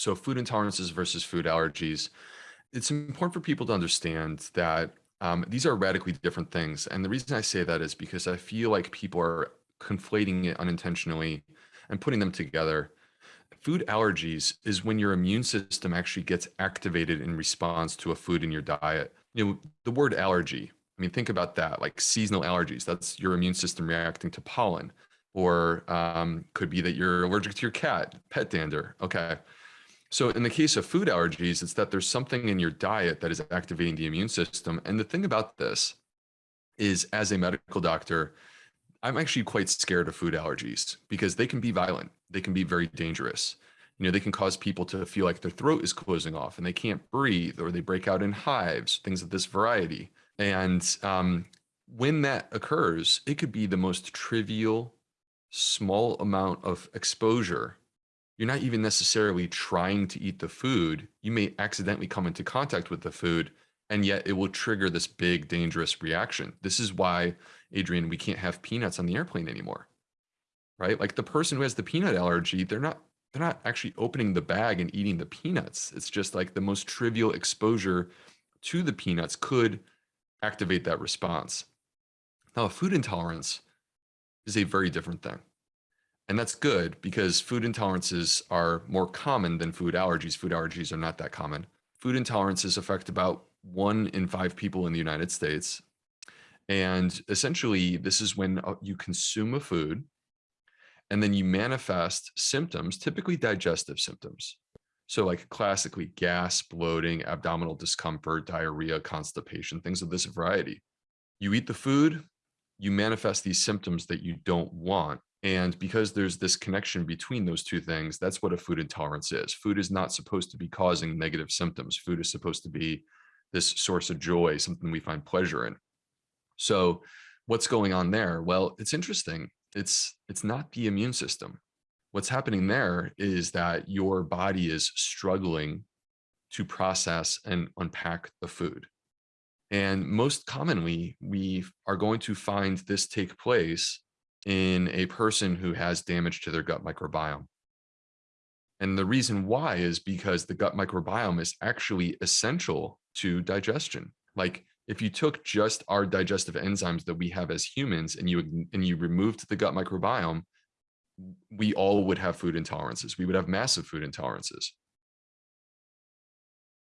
So food intolerances versus food allergies. It's important for people to understand that um, these are radically different things. And the reason I say that is because I feel like people are conflating it unintentionally and putting them together. Food allergies is when your immune system actually gets activated in response to a food in your diet. You know, the word allergy, I mean, think about that, like seasonal allergies. That's your immune system reacting to pollen, or um, could be that you're allergic to your cat, pet dander. Okay. So in the case of food allergies, it's that there's something in your diet that is activating the immune system. And the thing about this is as a medical doctor, I'm actually quite scared of food allergies because they can be violent. They can be very dangerous. You know, they can cause people to feel like their throat is closing off and they can't breathe or they break out in hives, things of this variety. And um, when that occurs, it could be the most trivial, small amount of exposure you're not even necessarily trying to eat the food. You may accidentally come into contact with the food, and yet it will trigger this big, dangerous reaction. This is why, Adrian, we can't have peanuts on the airplane anymore, right? Like the person who has the peanut allergy, they're not they're not actually opening the bag and eating the peanuts. It's just like the most trivial exposure to the peanuts could activate that response. Now, food intolerance is a very different thing. And that's good because food intolerances are more common than food allergies. Food allergies are not that common. Food intolerances affect about one in five people in the United States. And essentially, this is when uh, you consume a food and then you manifest symptoms, typically digestive symptoms. So like classically gas, bloating, abdominal discomfort, diarrhea, constipation, things of this variety. You eat the food, you manifest these symptoms that you don't want and because there's this connection between those two things, that's what a food intolerance is. Food is not supposed to be causing negative symptoms. Food is supposed to be this source of joy, something we find pleasure in. So what's going on there? Well, it's interesting. It's it's not the immune system. What's happening there is that your body is struggling to process and unpack the food. And most commonly, we are going to find this take place in a person who has damage to their gut microbiome. And the reason why is because the gut microbiome is actually essential to digestion. Like if you took just our digestive enzymes that we have as humans and you and you removed the gut microbiome, we all would have food intolerances. We would have massive food intolerances.